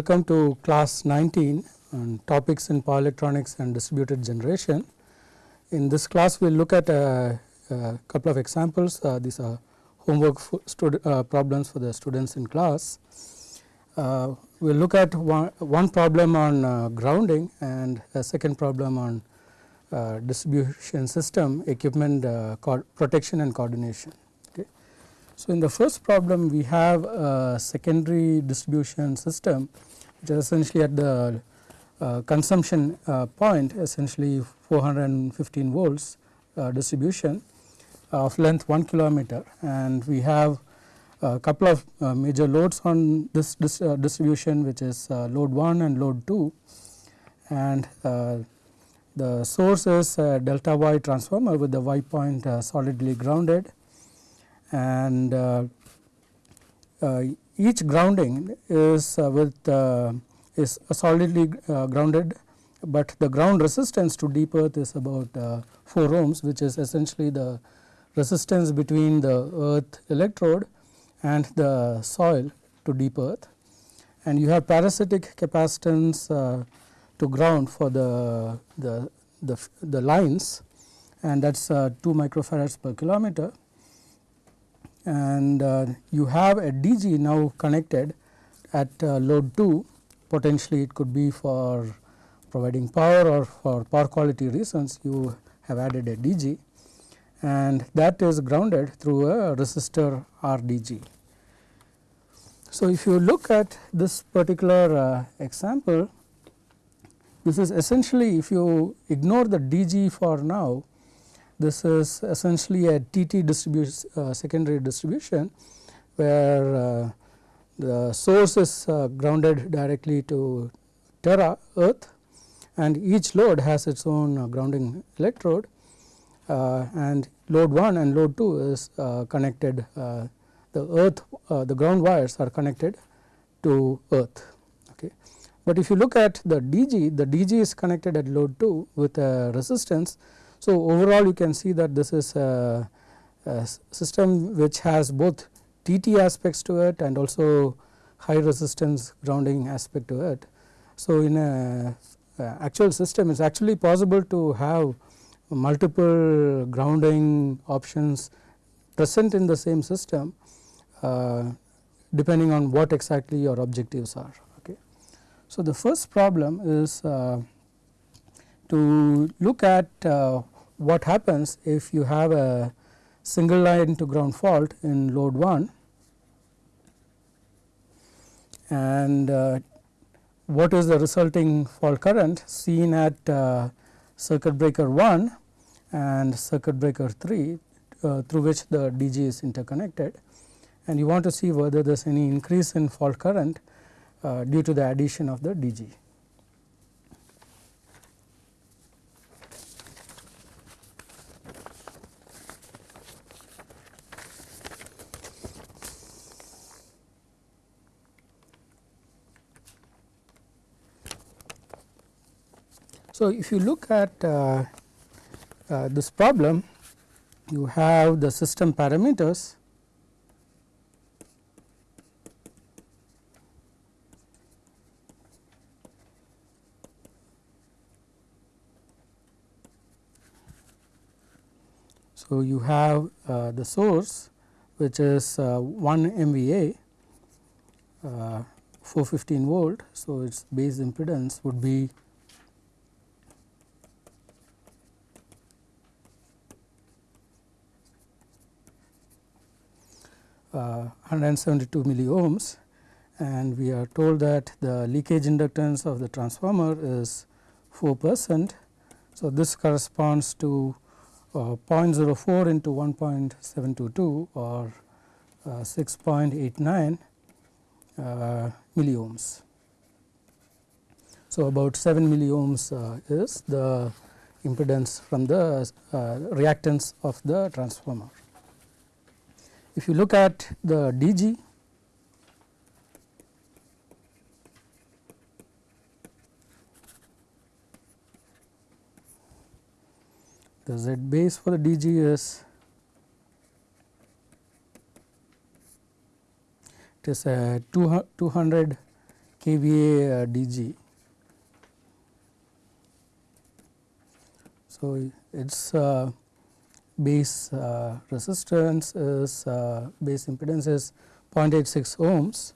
welcome to class 19 on topics in power electronics and distributed generation. In this class we will look at a, a, couple of examples uh, these are homework uh, problems for the students in class. Uh, we will look at one, one problem on uh, grounding and a second problem on uh, distribution system equipment uh, protection and coordination. So, in the first problem we have a secondary distribution system which is essentially at the uh, consumption uh, point essentially 415 volts uh, distribution of length 1 kilometer. And we have a couple of uh, major loads on this, this uh, distribution which is uh, load 1 and load 2 and the source is delta y transformer with the y point solidly grounded. And uh, uh, each grounding is uh, with is solidly grounded, but the ground resistance to deep earth is about 4 ohms which is essentially the resistance between the earth electrode and the soil to deep earth. And you have parasitic capacitance uh, to ground for the, the, the, the lines and that is uh, 2 microfarads per kilometer and uh, you have a DG now connected at uh, load 2 potentially it could be for providing power or for power quality reasons you have added a DG and that is grounded through a resistor RDG. So, if you look at this particular uh, example this is essentially if you ignore the DG for now this is essentially a TT distribution uh, secondary distribution where uh, the source is uh, grounded directly to terra earth and each load has its own uh, grounding electrode uh, and load 1 and load 2 is uh, connected the earth the ground wires are connected to earth. Okay. But if you look at the DG the DG is connected at load 2 with a resistance so, overall you can see that this is a, a system which has both TT aspects to it and also high resistance grounding aspect to it. So, in a, actual system it is actually possible to have multiple grounding options present in the same system uh, depending on what exactly your objectives are. Okay. So, the first problem is uh, to look at uh, what happens if you have a single line to ground fault in load 1 and uh, what is the resulting fault current seen at uh, circuit breaker 1 and circuit breaker 3 uh, through which the DG is interconnected and you want to see whether there is any increase in fault current uh, due to the addition of the DG. So, if you look at uh, uh, this problem, you have the system parameters So, you have uh, the source which is uh, 1 MVA uh, 415 volt. So, its base impedance would be 172 milliohms and we are told that the leakage inductance of the transformer is 4 percent. So, this corresponds to uh, 0.04 into 1.722 or uh, 6.89 uh, milliohms. So, about 7 milliohms uh, is the impedance from the uh, reactance of the transformer. If you look at the DG the Z base for the DG is it is a 200 kVA uh, DG. So, its uh, base uh, resistance is uh, base impedance is 0.86 ohms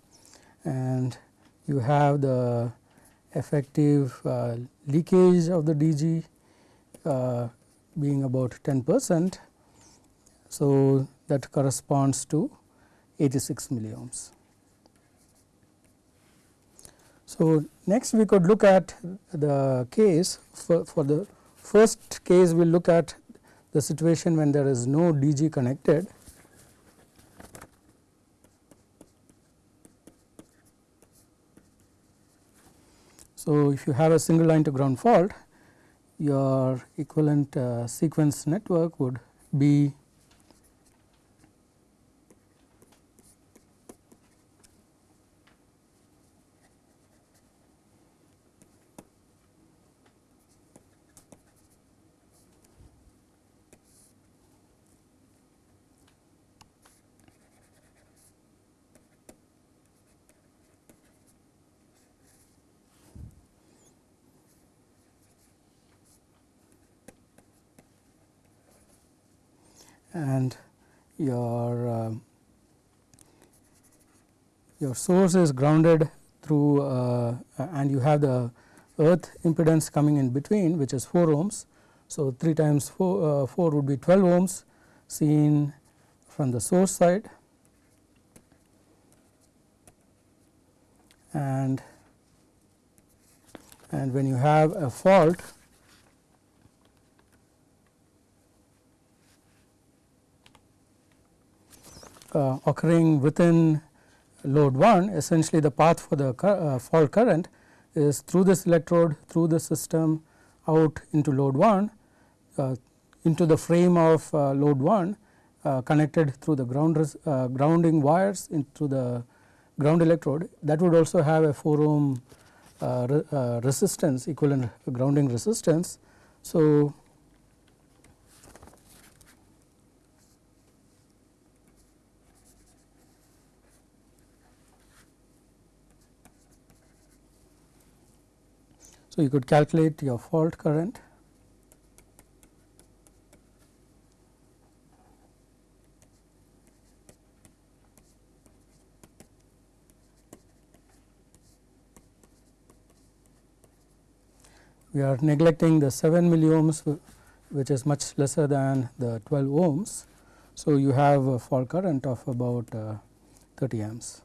and you have the effective uh, leakage of the DG uh, being about 10 percent. So, that corresponds to 86 milliohms. So, next we could look at the case for, for the first case we will look at the situation when there is no DG connected. So, if you have a single line to ground fault your equivalent uh, sequence network would be and your uh, your source is grounded through uh, and you have the earth impedance coming in between which is 4 ohms. So, 3 times 4, uh, 4 would be 12 ohms seen from the source side and and when you have a fault uh, occurring within load 1 essentially the path for the uh, fault current is through this electrode through the system out into load 1 uh, into the frame of uh, load 1 uh, connected through the ground uh, grounding wires into the ground electrode that would also have a 4 ohm re resistance equivalent grounding resistance. So, So, you could calculate your fault current we are neglecting the 7 milliohms which is much lesser than the 12 ohms. So, you have a fault current of about uh, 30 amps.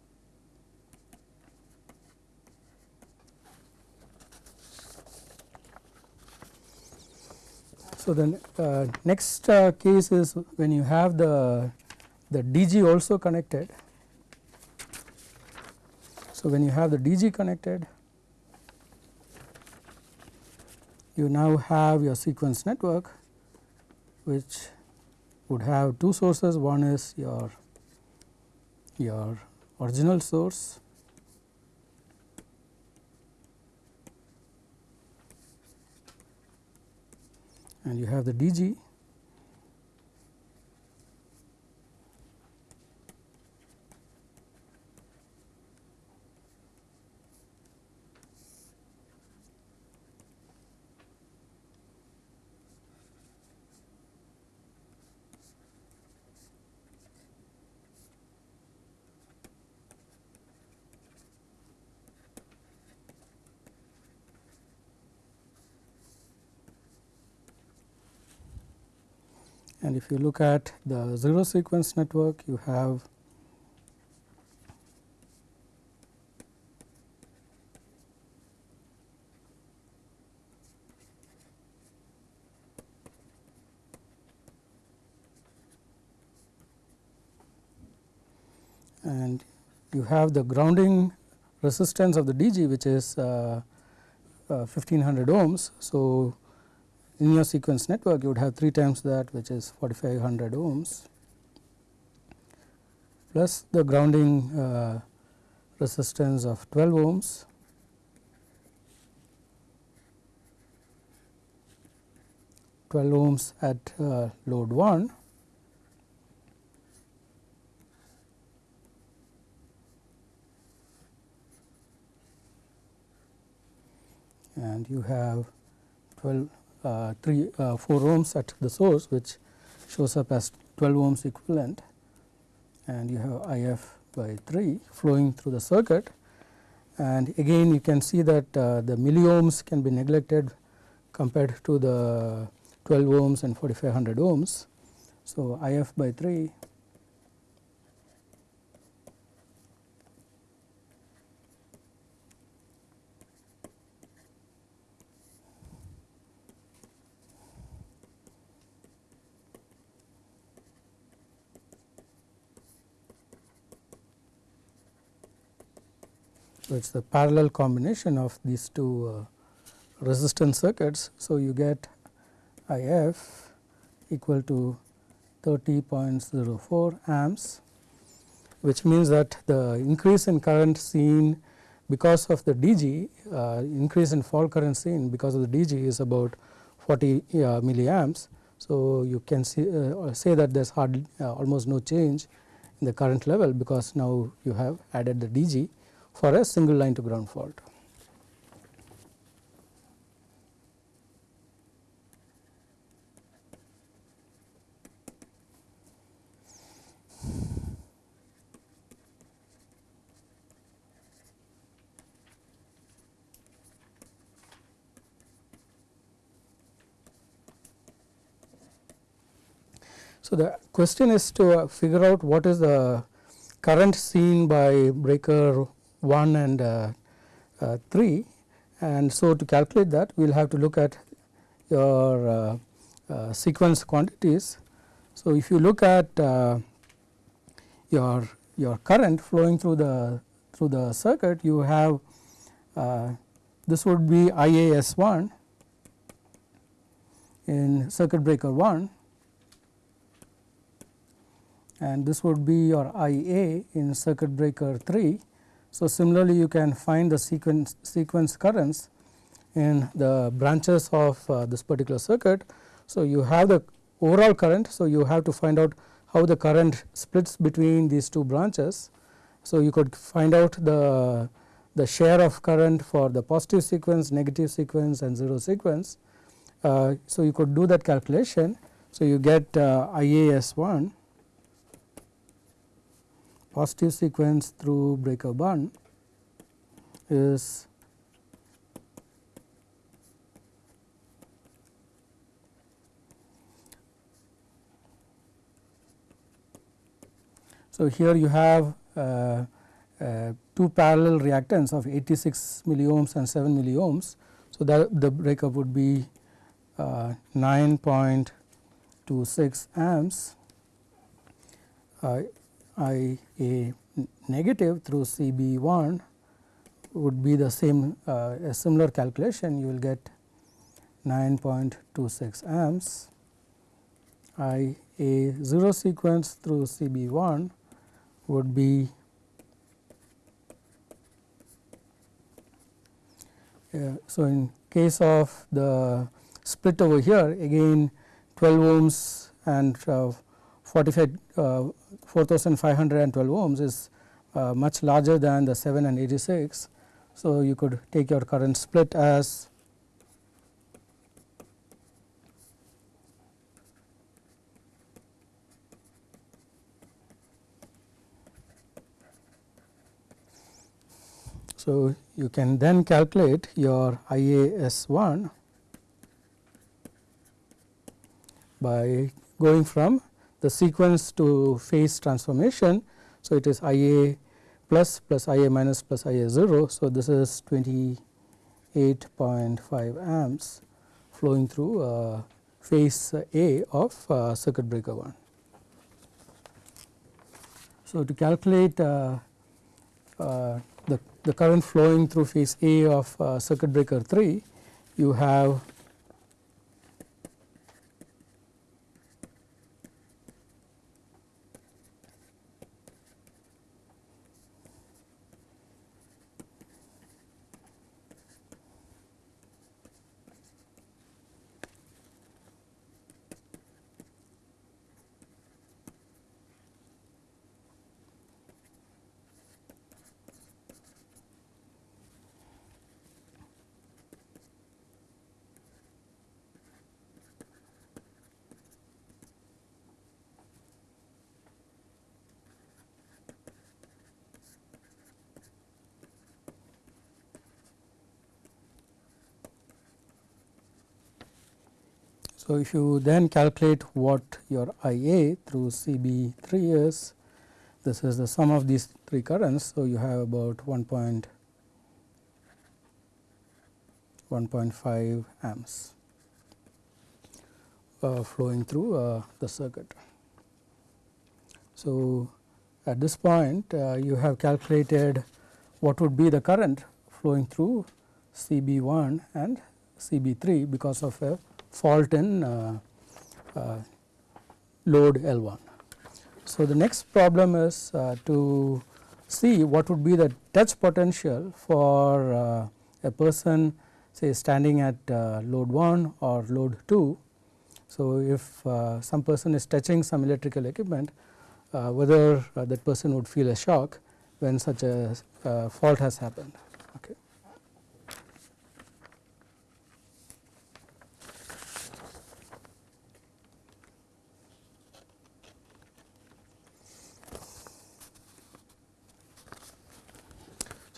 So, the uh, next uh, case is when you have the, the DG also connected. So, when you have the DG connected you now have your sequence network which would have two sources one is your your original source and you have the DG and if you look at the 0 sequence network you have and you have the grounding resistance of the DG which is uh, uh, 1500 ohms. So, in your sequence network you would have 3 times that which is 4500 ohms plus the grounding uh, resistance of 12 ohms. Twelve ohms at uh, load 1 and you have 12 uh, 3 uh, 4 ohms at the source which shows up as 12 ohms equivalent and you have IF by 3 flowing through the circuit and again you can see that uh, the milliohms can be neglected compared to the 12 ohms and 4500 ohms. So, IF by 3 it is the parallel combination of these two uh, resistance circuits. So, you get IF equal to 30.04 amps which means that the increase in current seen because of the DG uh, increase in fault current seen because of the DG is about 40 uh, milliamps. So, you can see, uh, say that there is hardly uh, almost no change in the current level because now you have added the DG for a single line to ground fault. So, the question is to uh, figure out what is the current seen by breaker 1 and uh, uh, 3 and so to calculate that we will have to look at your uh, sequence quantities. So, if you look at your your current flowing through the through the circuit you have uh, this would be IAS1 in circuit breaker 1 and this would be your IA in circuit breaker 3 so, similarly you can find the sequence, sequence currents in the branches of uh, this particular circuit. So, you have the overall current. So, you have to find out how the current splits between these two branches. So, you could find out the, the share of current for the positive sequence, negative sequence and 0 sequence. Uh, so, you could do that calculation. So, you get uh, IAS1 positive sequence through breaker 1 is So, here you have uh, uh, two parallel reactance of 86 milliohms and 7 milliohms. So, that the breakup would be uh, 9.26 amps uh, I a negative through C B 1 would be the same uh, a similar calculation you will get 9.26 amps. I a 0 sequence through C B 1 would be uh, so in case of the split over here again 12 ohms and uh, 45 uh, 4512 ohms is uh, much larger than the 7 and 86. So, you could take your current split as So, you can then calculate your IAS1 by going from the sequence to phase transformation. So, it is IA plus plus IA minus plus IA 0. So, this is 28.5 amps flowing through uh, phase A of uh, circuit breaker 1. So, to calculate uh, uh, the, the current flowing through phase A of uh, circuit breaker 3, you have So, if you then calculate what your I A through C B 3 is, this is the sum of these three currents. So, you have about 1.1.5 amps uh, flowing through uh, the circuit. So, at this point uh, you have calculated what would be the current flowing through C B 1 and C B 3 because of a fault in uh, uh, load L 1. So, the next problem is uh, to see what would be the touch potential for uh, a person say standing at uh, load 1 or load 2. So, if some person is touching some electrical equipment whether that person would feel a shock when such a fault has happened. Okay.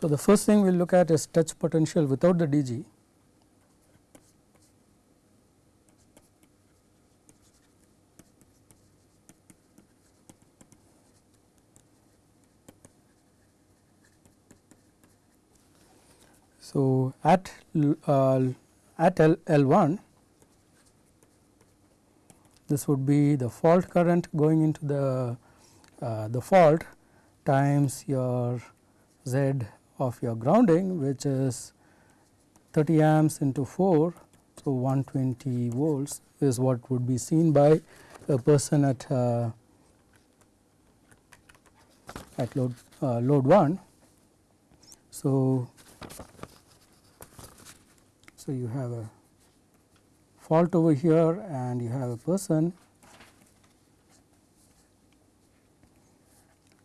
So, the first thing we will look at is touch potential without the DG. So, at uh, at L, L1 this would be the fault current going into the uh, the fault times your Z of your grounding which is 30 amps into 4. So, 120 volts is what would be seen by a person at uh, at load uh, load 1. So, so you have a fault over here and you have a person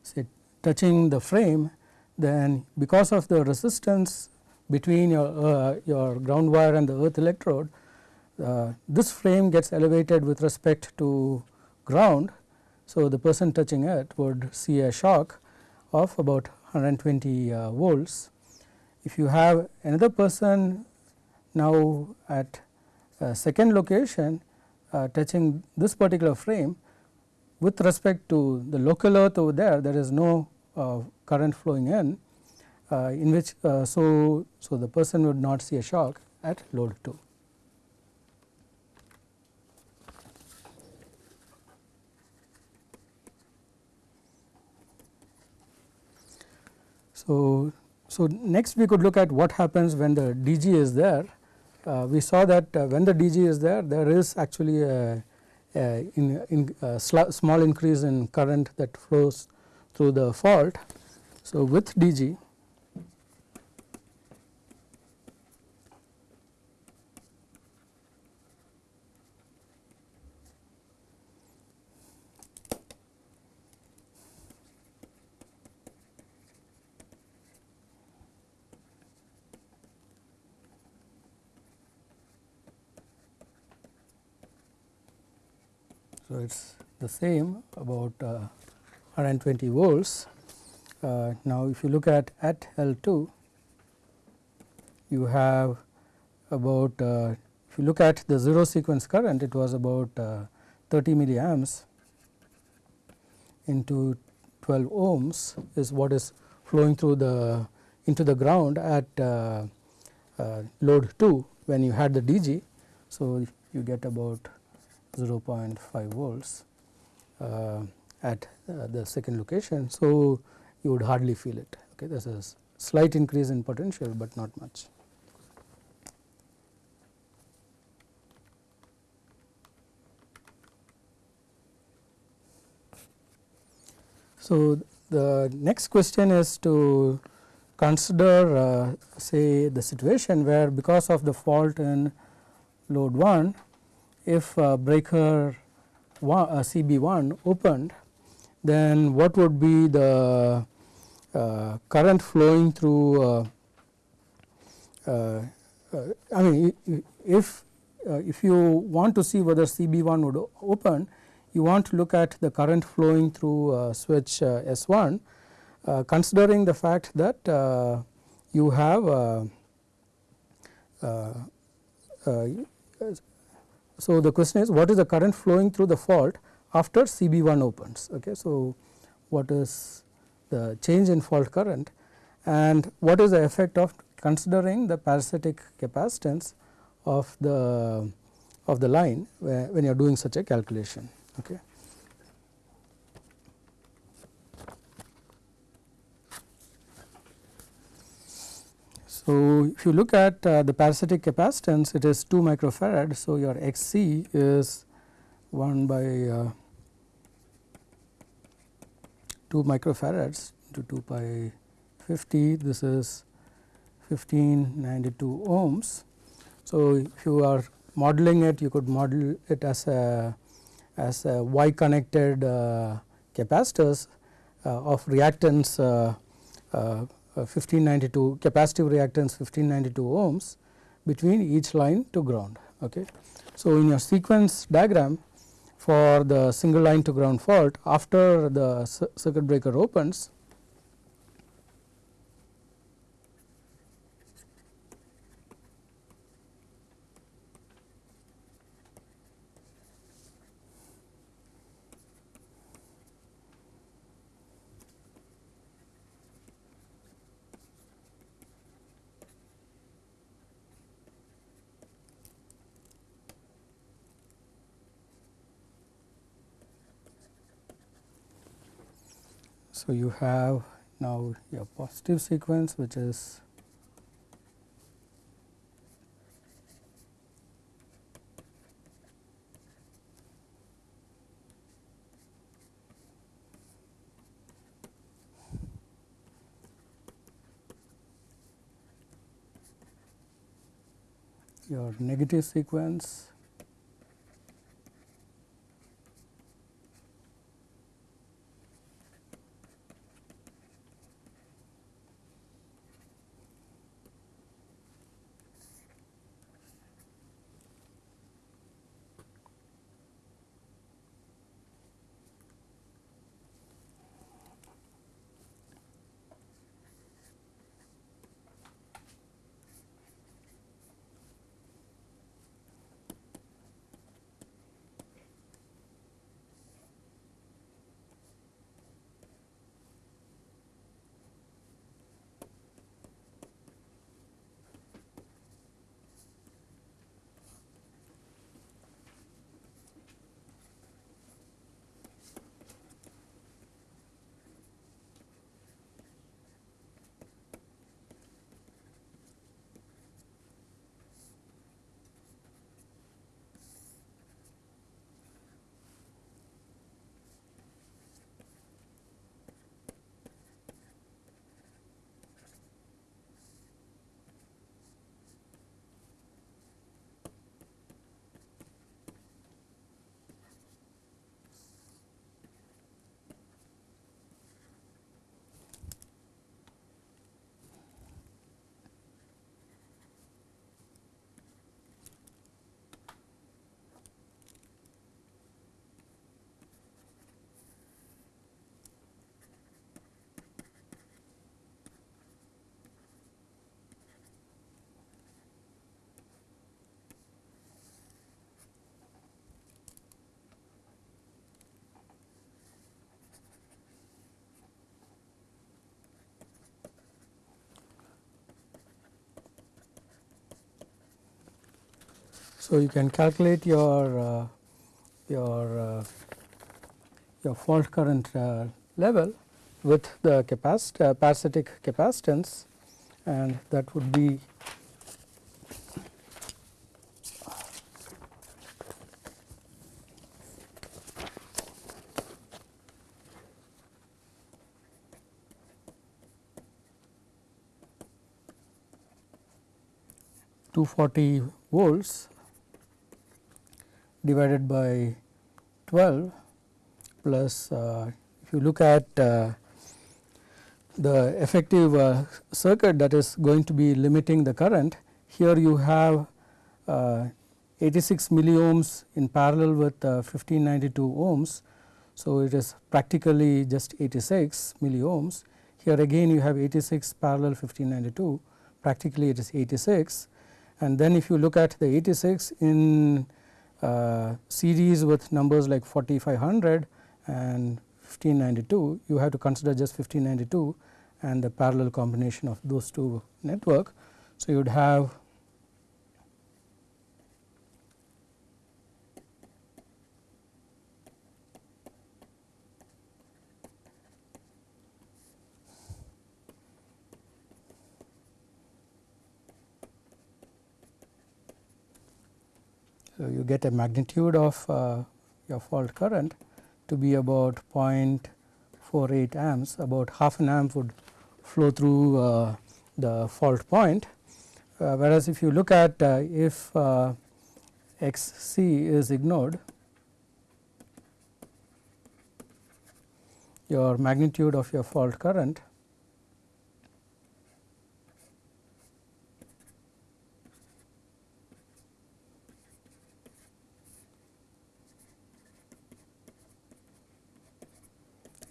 say touching the frame then because of the resistance between your, uh, your ground wire and the earth electrode, uh, this frame gets elevated with respect to ground. So, the person touching it would see a shock of about 120 uh, volts. If you have another person now at a second location uh, touching this particular frame with respect to the local earth over there, there is no current flowing in, uh, in which uh, so, so the person would not see a shock at load 2. So, so next we could look at what happens when the DG is there. Uh, we saw that uh, when the DG is there, there is actually a, a, in, in a small increase in current that flows through the fault. So, with dg So, it is the same about uh, 120 volts. Uh, now, if you look at at L 2, you have about uh, if you look at the 0 sequence current it was about uh, 30 milliamps into 12 ohms is what is flowing through the into the ground at uh, uh, load 2 when you had the DG. So, you get about 0.5 volts. At uh, the second location. So, you would hardly feel it okay there is a slight increase in potential, but not much. So, the next question is to consider uh, say the situation where because of the fault in load 1 if uh, breaker one, uh, CB1 opened then what would be the uh, current flowing through uh, uh, uh I mean if uh, if you want to see whether CB1 would open you want to look at the current flowing through uh, switch S1 considering the fact that you have so, the question is what is the current flowing through the fault after CB1 opens. Okay. So, what is the change in fault current and what is the effect of considering the parasitic capacitance of the of the line when you are doing such a calculation. Okay. So, if you look at uh, the parasitic capacitance it is 2 microfarad. So, your Xc is 1 by uh, 2 microfarads into 2 pi 50 this is 1592 ohms. So, if you are modeling it you could model it as a as a Y connected uh, capacitors uh, of reactance uh, uh 1592 capacitive reactance 1592 ohms between each line to ground. Okay. So, in your sequence diagram for the single line to ground fault after the circuit breaker opens So, you have now your positive sequence which is your negative sequence So, you can calculate your uh, your uh, your fault current uh, level with the capacit uh, parasitic capacitance and that would be two forty volts divided by 12 plus uh, if you look at uh, the effective uh, circuit that is going to be limiting the current here you have uh, 86 milliohms in parallel with 1592 uh, ohms. So, it is practically just 86 milliohms here again you have 86 parallel 1592 practically it is 86 and then if you look at the 86 in Uh, series with numbers like 4500 and 1592 you have to consider just 1592 and the parallel combination of those two network. So, you would have So, you get a magnitude of uh, your fault current to be about 0.48 amps about half an amp would flow through uh, the fault point. Uh, whereas, if you look at uh, if uh, x c is ignored your magnitude of your fault current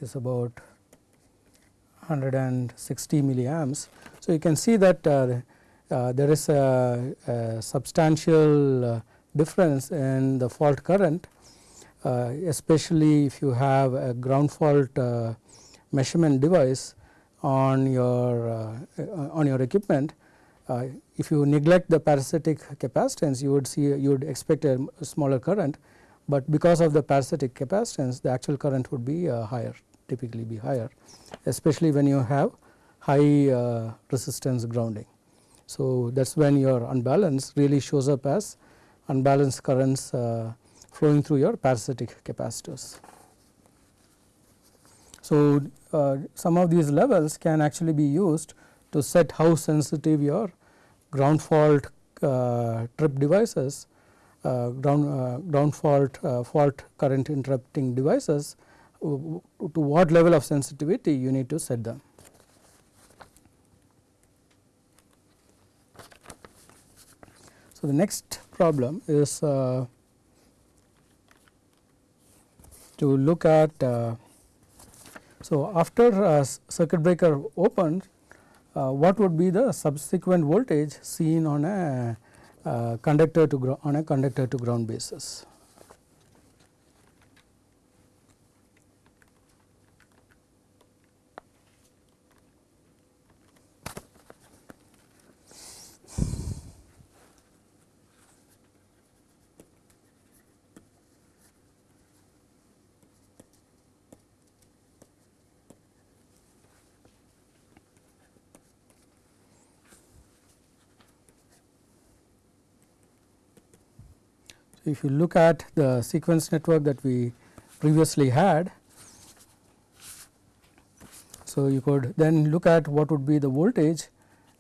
is about 160 milliamps. So, you can see that uh, uh, there is a, a substantial uh, difference in the fault current uh, especially if you have a ground fault uh, measurement device on your uh, on your equipment. if you neglect the parasitic capacitance you would see you would expect a smaller current, but because of the parasitic capacitance the actual current would be higher typically be higher especially when you have high uh, resistance grounding. So, that is when your unbalance really shows up as unbalanced currents uh, flowing through your parasitic capacitors. So, uh, some of these levels can actually be used to set how sensitive your ground fault uh, trip devices uh, ground, uh, ground fault fault current interrupting devices to what level of sensitivity you need to set them. So, the next problem is uh, to look at uh, so after circuit breaker opened uh, what would be the subsequent voltage seen on a uh, conductor to on a conductor to ground basis. If you look at the sequence network that we previously had. So, you could then look at what would be the voltage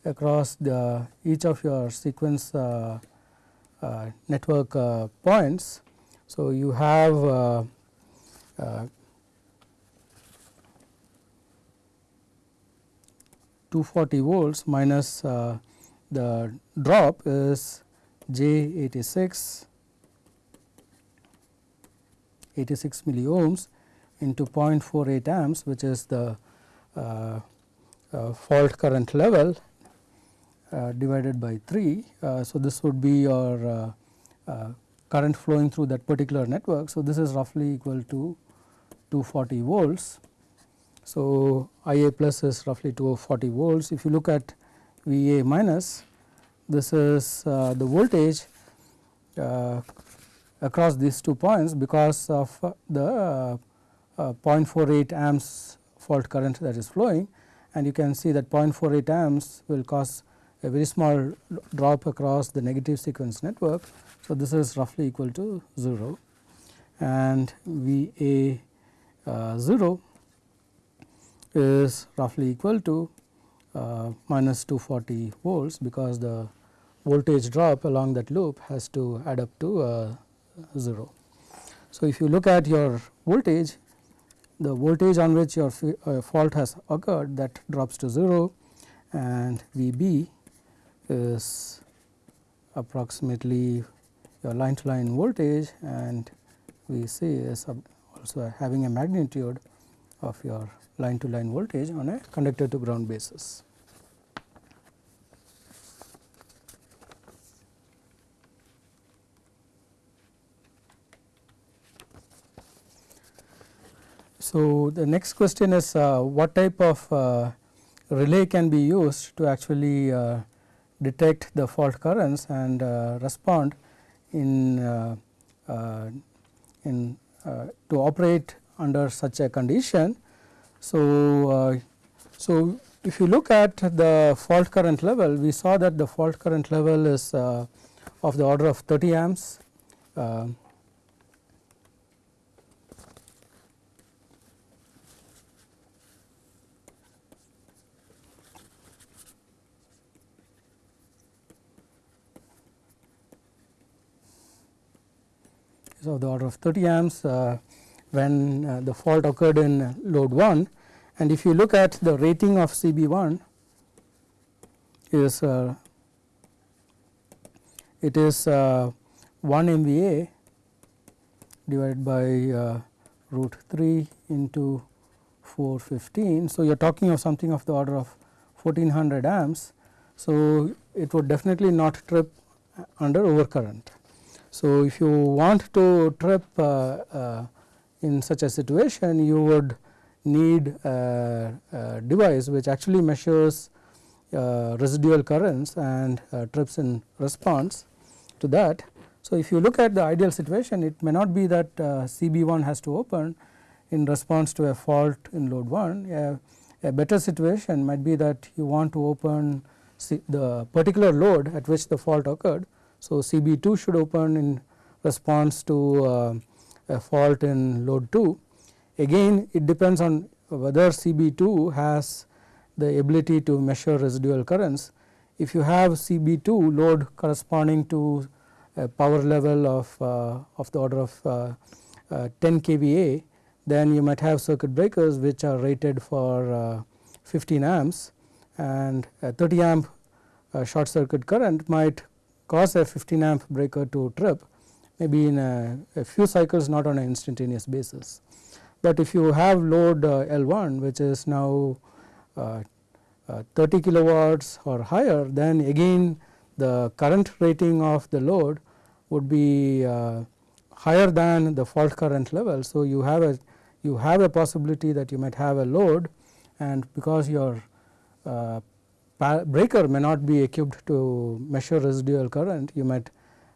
across the each of your sequence uh, uh, network uh, points. So, you have uh, uh, 240 volts minus uh, the drop is J 86 86 milliohms into 0.48 amps which is the uh, uh, fault current level uh, divided by 3. Uh, so, this would be your uh, uh, current flowing through that particular network. So, this is roughly equal to 240 volts. So, I a plus is roughly 240 volts. If you look at V a minus this is the voltage across these two points because of the uh, uh, 0.48 amps fault current that is flowing and you can see that 0.48 amps will cause a very small drop across the negative sequence network. So, this is roughly equal to 0 and V A uh, 0 is roughly equal to uh, minus 240 volts because the voltage drop along that loop has to add up to uh, 0. So, if you look at your voltage the voltage on which your uh, fault has occurred that drops to 0 and V b is approximately your line to line voltage and V c is also having a magnitude of your line to line voltage on a conductor to ground basis. So, the next question is uh, what type of uh, relay can be used to actually uh, detect the fault currents and uh, respond in, uh, uh, in to operate under such a condition. So, so if you look at the fault current level, we saw that the fault current level is of the order of 30 amps. Is of the order of 30 amps uh, when uh, the fault occurred in load 1 and if you look at the rating of CB1 is uh, it is uh, 1 MVA divided by root 3 into 415. So, you are talking of something of the order of 1400 amps. So, it would definitely not trip under overcurrent. So, if you want to trip uh, uh, in such a situation you would need a, a device which actually measures uh, residual currents and trips in response to that. So, if you look at the ideal situation it may not be that uh, CB1 has to open in response to a fault in load 1. A, a better situation might be that you want to open the particular load at which the fault occurred so, CB2 should open in response to uh, a fault in load 2. Again it depends on whether CB2 has the ability to measure residual currents. If you have CB2 load corresponding to a power level of, uh, of the order of uh, uh, 10 kVA, then you might have circuit breakers which are rated for uh, 15 amps and a 30 amp uh, short circuit current might cause a 15 amp breaker to trip maybe in a, a few cycles not on an instantaneous basis. But if you have load uh, L1 which is now uh, uh, 30 kilowatts or higher then again the current rating of the load would be uh, higher than the fault current level. So, you have a you have a possibility that you might have a load and because your uh, breaker may not be equipped to measure residual current, you might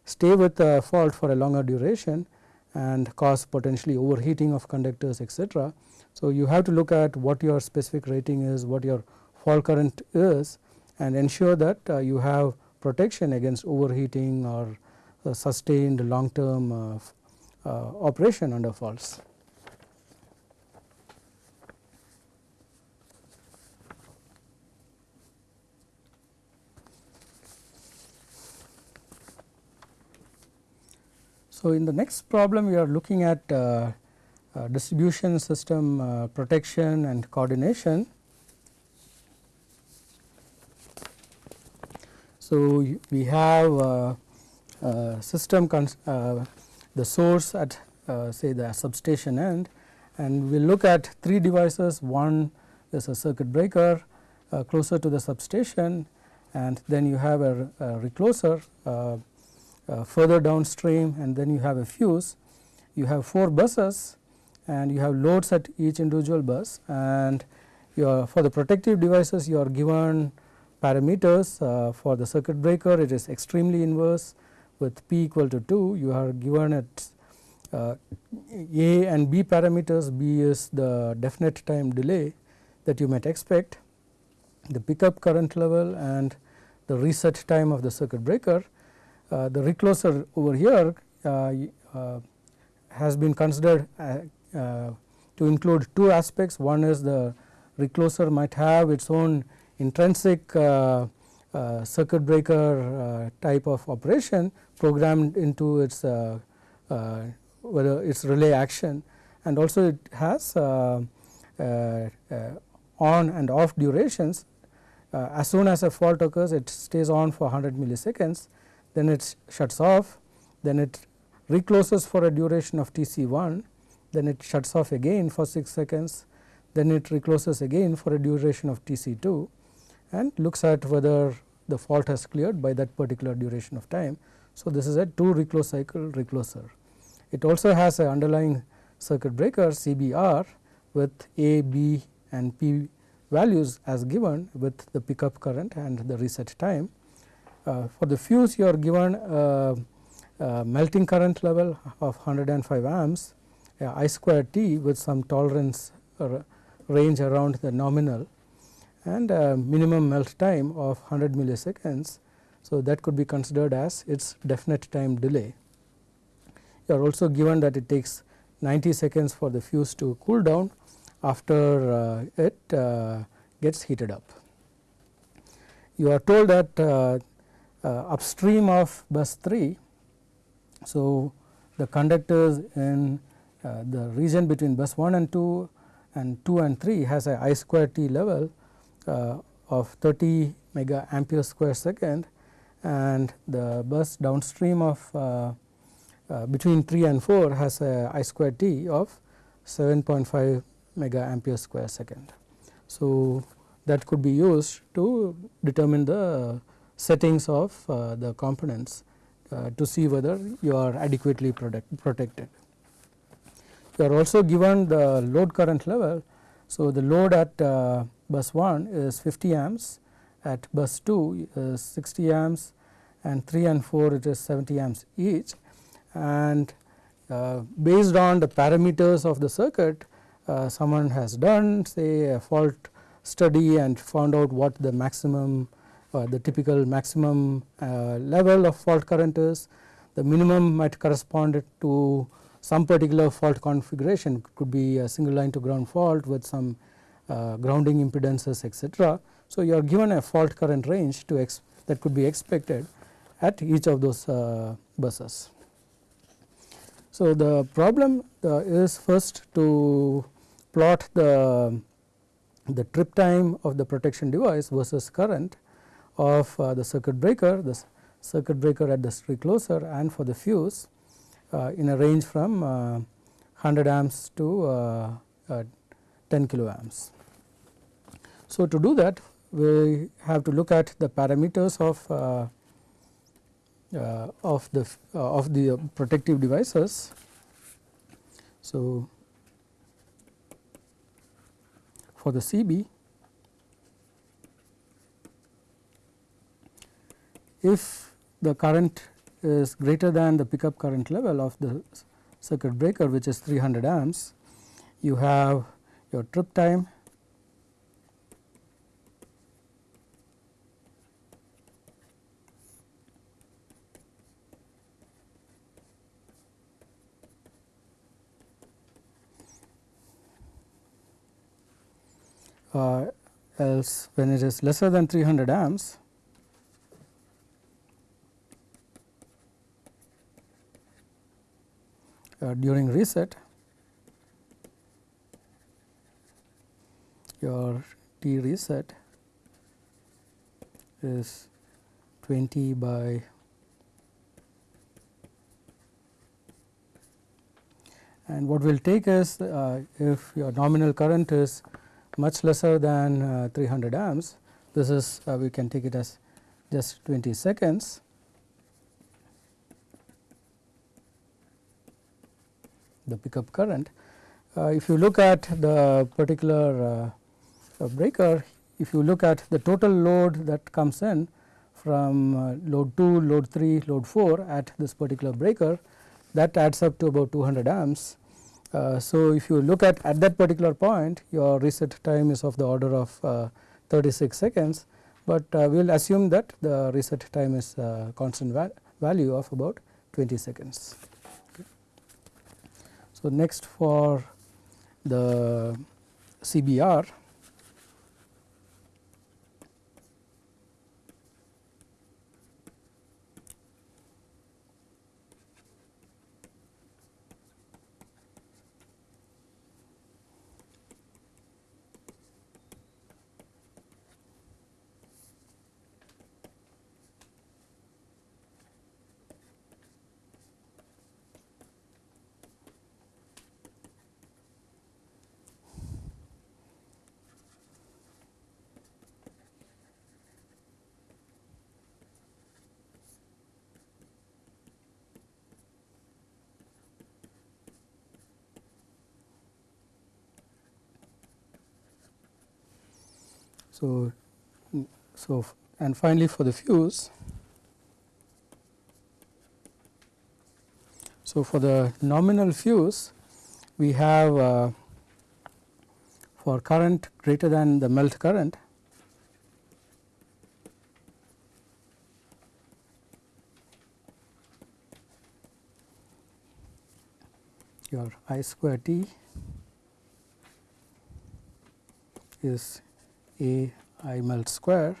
stay with the fault for a longer duration and cause potentially overheating of conductors etc. So, you have to look at what your specific rating is, what your fault current is and ensure that uh, you have protection against overheating or uh, sustained long term uh, uh operation under faults. So, in the next problem we are looking at uh, uh, distribution system uh, protection and coordination. So, we have uh, uh, system uh, the source at say the substation end and we look at three devices one is a circuit breaker closer to the substation and then you have a, a recloser uh, further downstream and then you have a fuse. You have 4 buses and you have loads at each individual bus. And for the protective devices you are given parameters uh, for the circuit breaker. It is extremely inverse with p equal to 2 you are given at uh, A and B parameters. B is the definite time delay that you might expect. The pickup current level and the reset time of the circuit breaker the recloser over here uh, uh, has been considered to include two aspects. One is the recloser might have its own intrinsic circuit breaker type of operation programmed into its whether its relay action and also it has uh, uh, uh, on and off durations. as soon as a fault occurs it stays on for 100 milliseconds then it shuts off, then it recloses for a duration of Tc1, then it shuts off again for 6 seconds, then it recloses again for a duration of Tc2 and looks at whether the fault has cleared by that particular duration of time. So, this is a 2 reclose cycle recloser. It also has an underlying circuit breaker CBR with A, B and P values as given with the pickup current and the reset time. Uh, for the fuse you are given a, a melting current level of 105 amps, I square T with some tolerance range around the nominal and minimum melt time of 100 milliseconds. So, that could be considered as its definite time delay. You are also given that it takes 90 seconds for the fuse to cool down after uh, it uh, gets heated up. You are told that uh, upstream of bus 3, so the conductors in the region between bus 1 and 2 and 2 and 3 has a I square t level of 30 mega ampere square second and the bus downstream of uh, uh, between 3 and 4 has a I square t of 7.5 mega ampere square second. So, that could be used to determine the settings of uh, the components uh, to see whether you are adequately protect, protected. You are also given the load current level. So, the load at uh, bus 1 is 50 amps, at bus 2 is 60 amps and 3 and 4 it is 70 amps each and uh, based on the parameters of the circuit uh, someone has done say a fault study and found out what the maximum the typical maximum uh, level of fault current is. The minimum might correspond to some particular fault configuration it could be a single line to ground fault with some uh, grounding impedances etc. So, you are given a fault current range to that could be expected at each of those uh, buses. So, the problem uh, is first to plot the, the trip time of the protection device versus current of uh, the circuit breaker, the circuit breaker at the recloser and for the fuse uh, in a range from 100 uh, amps to uh, 10 kiloamps. So, to do that we have to look at the parameters of uh, of the uh, of the protective devices. So, for the CB if the current is greater than the pickup current level of the circuit breaker which is 300 amps you have your trip time. Uh, else when it is lesser than 300 amps during reset your T reset is 20 by and what we will take is uh, if your nominal current is much lesser than uh, 300 amps. This is uh, we can take it as just 20 seconds. The pickup current. Uh, if you look at the particular uh, breaker, if you look at the total load that comes in from uh, load 2, load 3, load 4 at this particular breaker that adds up to about 200 amps uh, so, if you look at at that particular point your reset time is of the order of uh, 36 seconds, but uh, we will assume that the reset time is constant va value of about 20 seconds. So, next for the CBR So, so and finally, for the fuse, so for the nominal fuse, we have uh, for current greater than the melt current your I square T is A I melt square.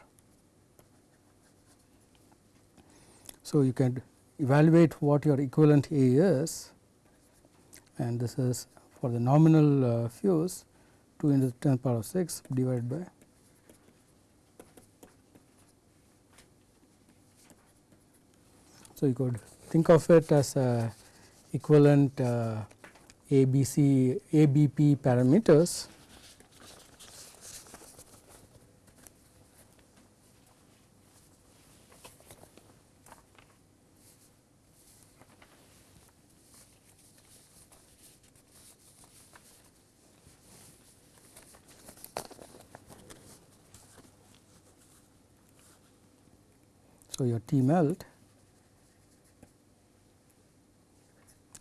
So, you can evaluate what your equivalent A is and this is for the nominal uh, fuse 2 into 10 power of 6 divided by So, you could think of it as a equivalent uh, ABC, ABP parameters So, your T melt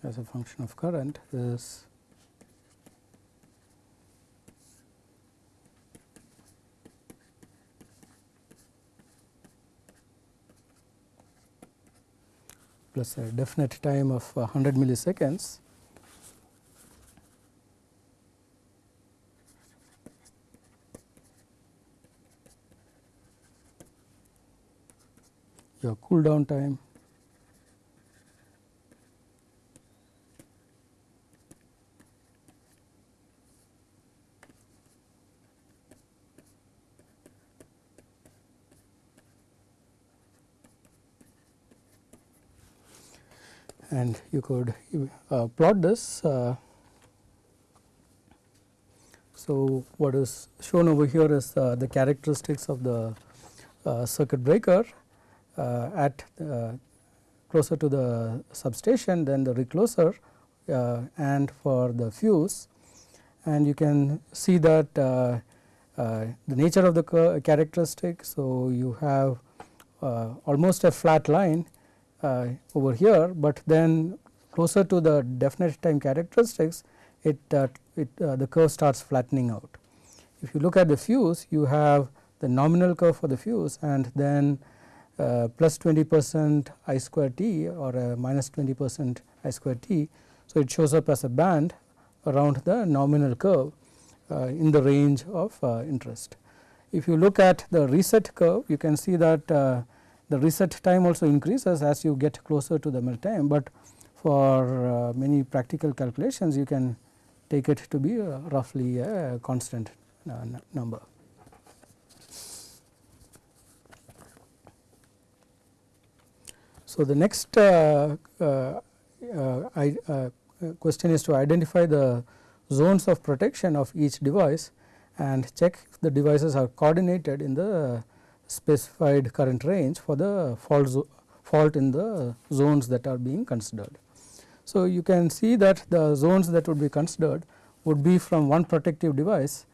as a function of current is plus a definite time of 100 milliseconds your cool down time and you could uh, plot this. Uh, so, what is shown over here is uh, the characteristics of the uh, circuit breaker at uh, closer to the substation than the recloser and for the fuse and you can see that the nature of the characteristic. So, you have almost a flat line uh, over here, but then closer to the definite time characteristics it, uh, it uh, the curve starts flattening out. If you look at the fuse you have the nominal curve for the fuse and then uh, plus 20 percent I square t or a minus 20 percent I square t. So, it shows up as a band around the nominal curve uh, in the range of uh, interest. If you look at the reset curve you can see that the reset time also increases as you get closer to the melt time, but for uh, many practical calculations you can take it to be uh, roughly a constant uh, number. So, the next uh, uh, uh, I, question is to identify the zones of protection of each device and check if the devices are coordinated in the specified current range for the fault, fault in the zones that are being considered. So, you can see that the zones that would be considered would be from one protective device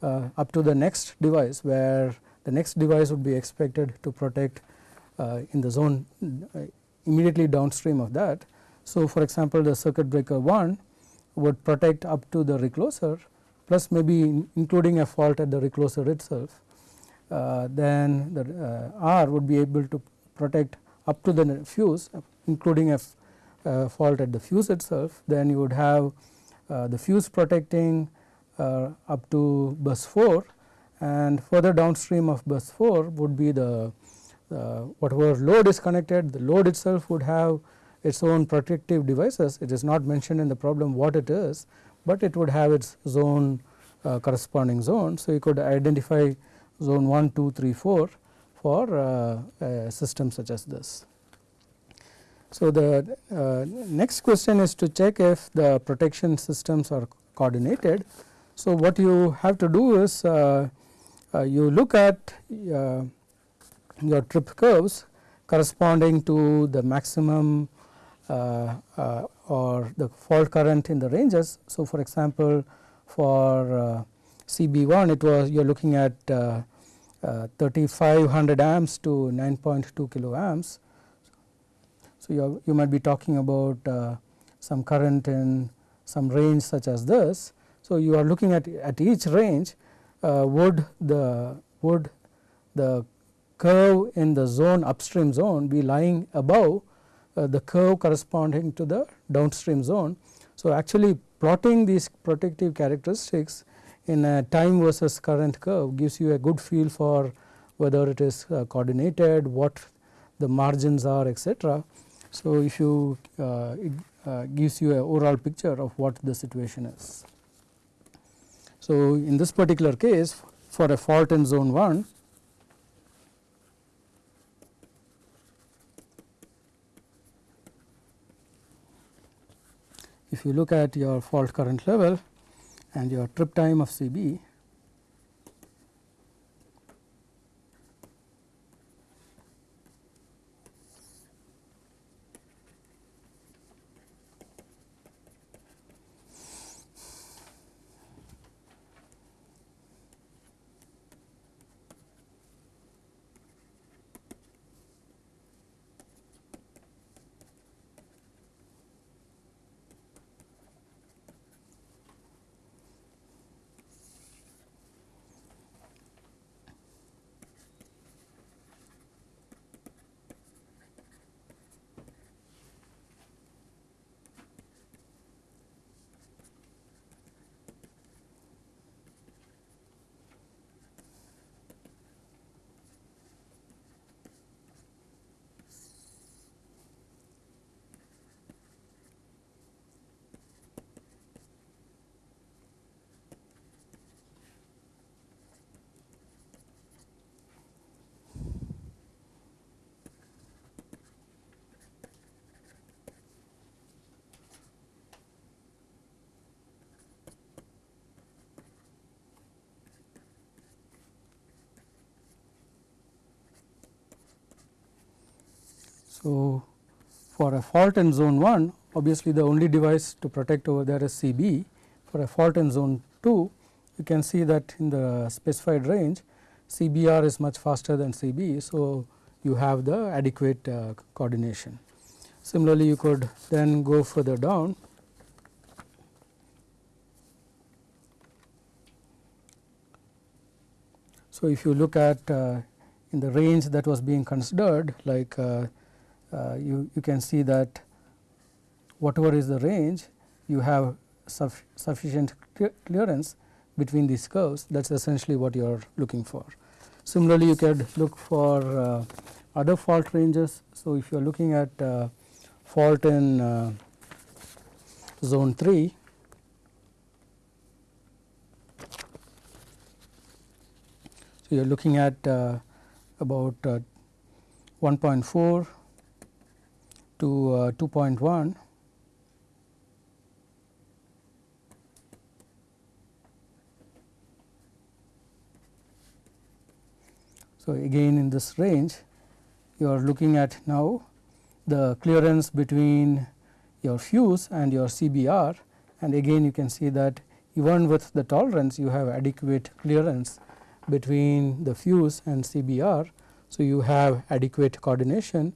uh, up to the next device where the next device would be expected to protect in the zone uh, immediately downstream of that. So, for example, the circuit breaker 1 would protect up to the recloser plus maybe including a fault at the recloser itself. Uh, then the uh, R would be able to protect up to the fuse including a uh, fault at the fuse itself. Then you would have the fuse protecting up to bus 4 and further downstream of bus 4 would be the uh, whatever load is connected the load itself would have its own protective devices it is not mentioned in the problem what it is, but it would have its zone uh, corresponding zone. So, you could identify zone 1, 2, 3, 4 for uh, a system such as this. So, the uh, next question is to check if the protection systems are coordinated. So, what you have to do is uh, uh you look at your trip curves corresponding to the maximum uh, or the fault current in the ranges. So, for example, for CB1 it was you are looking at uh, 3500 amps to 9.2 kilo amps. So, you, you might be talking about uh, some current in some range such as this. So, you are looking at at each range uh, would the would the curve in the zone upstream zone be lying above uh, the curve corresponding to the downstream zone. So, actually plotting these protective characteristics in a time versus current curve gives you a good feel for whether it is uh, coordinated, what the margins are etc. So, if you uh, it uh, gives you a overall picture of what the situation is. So, in this particular case for a fault in zone 1 if you look at your fault current level and your trip time of CB So, for a fault in zone 1 obviously the only device to protect over there is CB. For a fault in zone 2 you can see that in the specified range CBR is much faster than CB. So, you have the adequate uh, coordination. Similarly, you could then go further down So, if you look at uh, in the range that was being considered like uh, uh, you, you can see that whatever is the range you have suf sufficient clearance between these curves that is essentially what you are looking for. Similarly, you could look for uh, other fault ranges. So, if you are looking at uh, fault in uh, zone 3 so you are looking at uh, about uh, 1.4 to uh, 2.1 So, again in this range you are looking at now the clearance between your fuse and your CBR and again you can see that even with the tolerance you have adequate clearance between the fuse and CBR. So, you have adequate coordination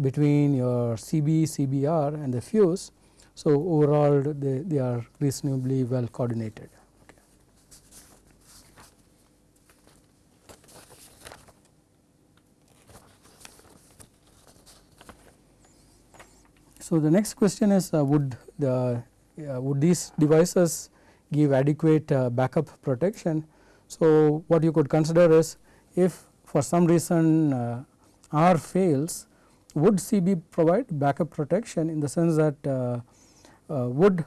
between your CB, CBR and the fuse. So, overall they, they are reasonably well coordinated. So, the next question is uh, would the uh, would these devices give adequate uh, backup protection. So, what you could consider is if for some reason uh, R fails would CB provide backup protection in the sense that uh, uh, would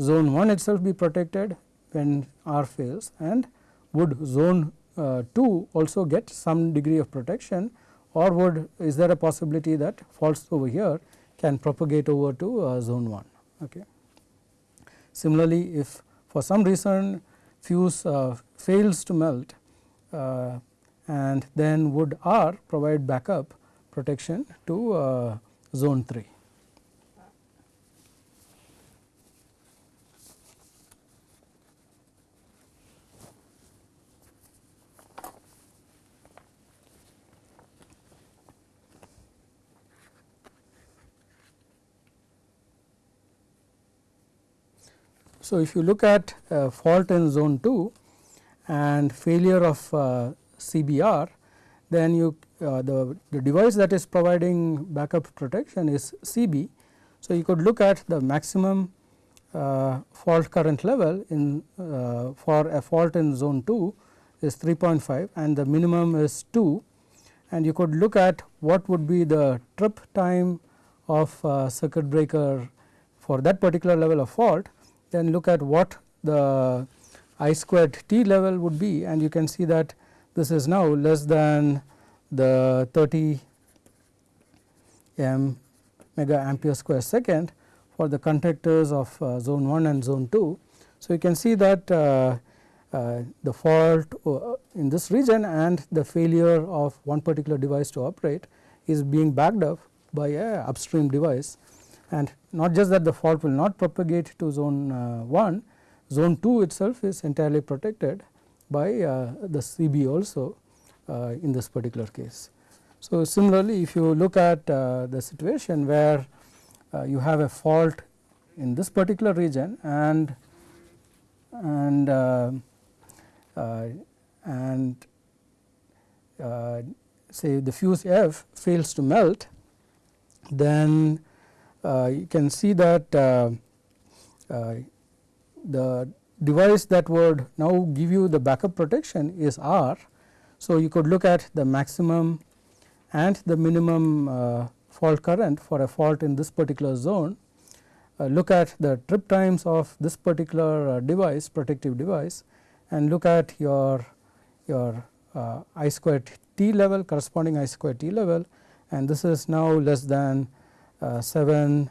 zone 1 itself be protected when R fails and would zone uh, 2 also get some degree of protection or would is there a possibility that faults over here can propagate over to uh, zone 1. Okay. Similarly, if for some reason fuse uh, fails to melt uh, and then would R provide backup protection to uh, zone 3. So, if you look at uh, fault in zone 2 and failure of uh, CBR, then you uh, the, the device that is providing backup protection is CB. So, you could look at the maximum uh, fault current level in uh, for a fault in zone 2 is 3.5 and the minimum is 2 and you could look at what would be the trip time of uh, circuit breaker for that particular level of fault. Then look at what the I squared t level would be. And you can see that this is now less than the 30 m mega ampere square second for the conductors of uh, zone 1 and zone 2. So, you can see that uh, uh, the fault uh, in this region and the failure of one particular device to operate is being backed up by a upstream device and not just that the fault will not propagate to zone uh, 1, zone 2 itself is entirely protected by uh, the CB also in this particular case. So, similarly if you look at uh, the situation where you have a fault in this particular region and and and say the fuse F fails to melt then uh, you can see that uh, uh, the device that would now give you the backup protection is R. So, you could look at the maximum and the minimum uh, fault current for a fault in this particular zone, uh, look at the trip times of this particular uh, device protective device and look at your your uh, I squared t level corresponding I squared t level and this is now less than uh, 7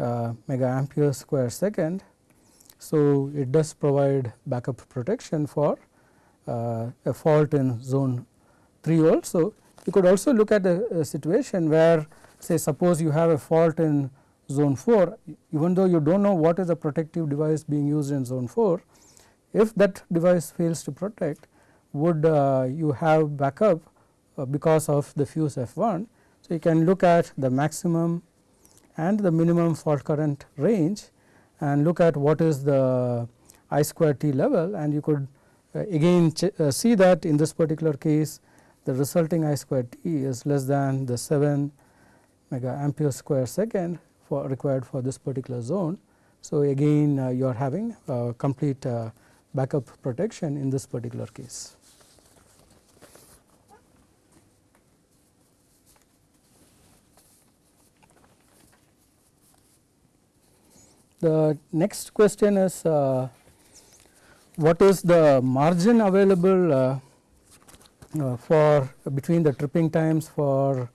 uh, mega ampere square second. So, it does provide backup protection for a fault in zone 3 also. You could also look at a, a, situation where say suppose you have a fault in zone 4 even though you do not know what is the protective device being used in zone 4 if that device fails to protect would uh, you have backup uh, because of the fuse F1. So, you can look at the maximum and the minimum fault current range and look at what is the I square t level and you could uh, again uh, see that in this particular case the resulting I square t is less than the 7 mega ampere square second for required for this particular zone. So, again uh, you are having complete uh, backup protection in this particular case. The next question is uh, what is the margin available uh, uh, for between the tripping times for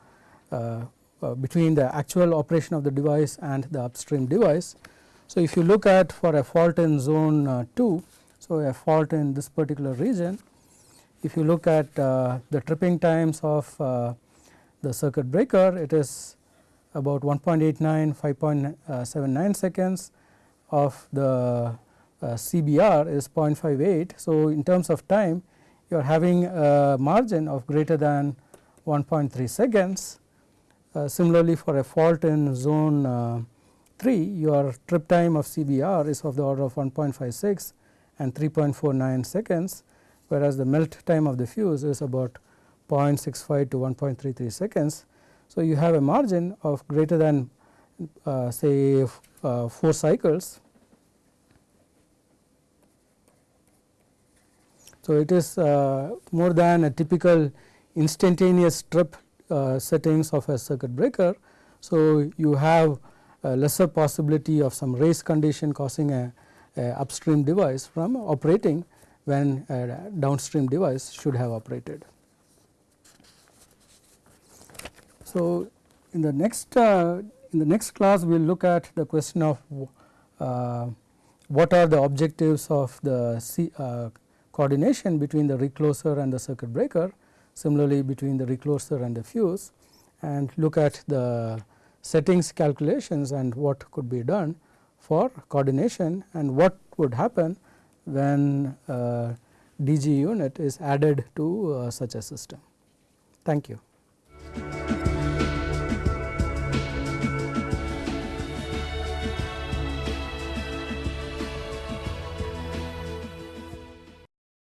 uh, uh, between the actual operation of the device and the upstream device. So, if you look at for a fault in zone uh, 2, so a fault in this particular region, if you look at the tripping times of the circuit breaker, it is about 1.89, 5.79 seconds of the CBR is 0.58. So, in terms of time you are having a margin of greater than 1.3 seconds. Uh, similarly, for a fault in zone uh, 3 your trip time of CBR is of the order of 1.56 and 3.49 seconds whereas the melt time of the fuse is about 0.65 to 1.33 seconds. So, you have a margin of greater than uh, say uh, 4 cycles. So, it is uh, more than a typical instantaneous trip uh, settings of a circuit breaker. So, you have a lesser possibility of some race condition causing a, a upstream device from operating when a downstream device should have operated. So, in the next uh, in the next class we will look at the question of uh, what are the objectives of the C, uh, coordination between the recloser and the circuit breaker similarly between the recloser and the fuse and look at the settings calculations and what could be done for coordination and what would happen when uh, DG unit is added to uh, such a system. Thank you.